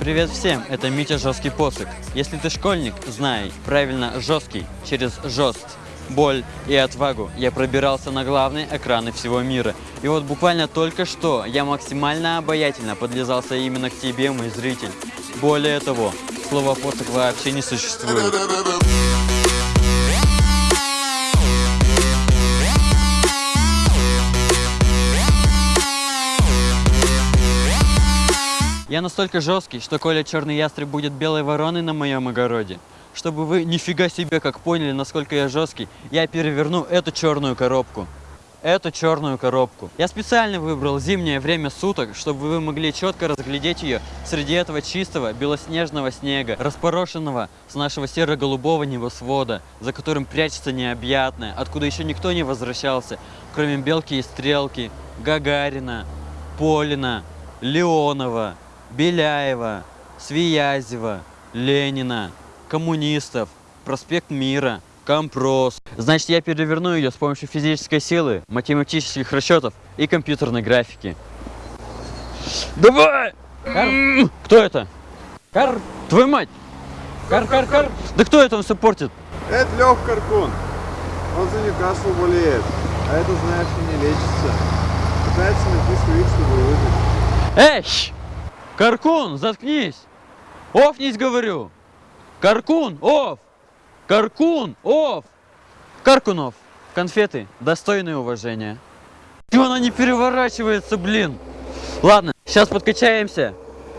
Привет всем, это Митя Жесткий Посык. Если ты школьник, знай, правильно, жесткий, через жест, боль и отвагу я пробирался на главные экраны всего мира. И вот буквально только что я максимально обаятельно подлезался именно к тебе, мой зритель. Более того, слова посох вообще не существует. Я настолько жесткий, что Коля Черный Ястреб будет белой вороной на моем огороде. Чтобы вы нифига себе как поняли, насколько я жесткий, я переверну эту черную коробку. Эту черную коробку. Я специально выбрал зимнее время суток, чтобы вы могли четко разглядеть ее среди этого чистого белоснежного снега, распорошенного с нашего серо-голубого небосвода, за которым прячется необъятное, откуда еще никто не возвращался, кроме Белки и Стрелки, Гагарина, Полина, Леонова, Беляева, Свиязева, Ленина, коммунистов, проспект Мира, Компрос. Значит, я переверну ее с помощью физической силы, математических расчетов и компьютерной графики. Давай! Кар... Кто это? Кар... Твою мать! Кар, кар, кар! Да кто это он все портит? Это Лех Каркун. Он за Ньюкасл болеет. А это, знаешь, не лечится. Пытается найти своих, чтобы выжить. Эй! Каркун, заткнись! Офнись, говорю! Каркун, оф! Каркун, оф! Каркунов, конфеты, достойные уважения. Чего она не переворачивается, блин? Ладно, сейчас подкачаемся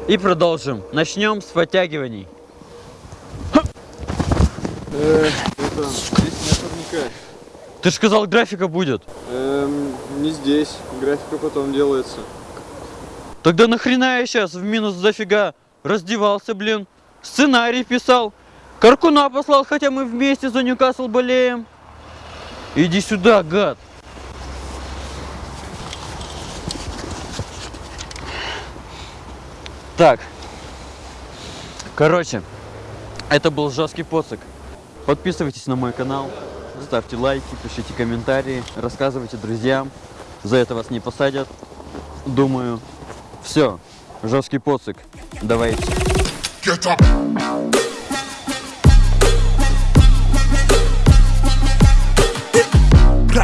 и продолжим. Начнем с подтягиваний. Ты же сказал, графика будет. Эм, не здесь. Графика потом делается. Тогда нахрена я сейчас в минус зафига раздевался, блин? Сценарий писал. Каркуна послал, хотя мы вместе за Ньюкасл болеем. Иди сюда, гад. Так. Короче, это был жесткий поцик. Подписывайтесь на мой канал, ставьте лайки, пишите комментарии, рассказывайте друзьям. За это вас не посадят. Думаю, все, жесткий поцик. Давайте.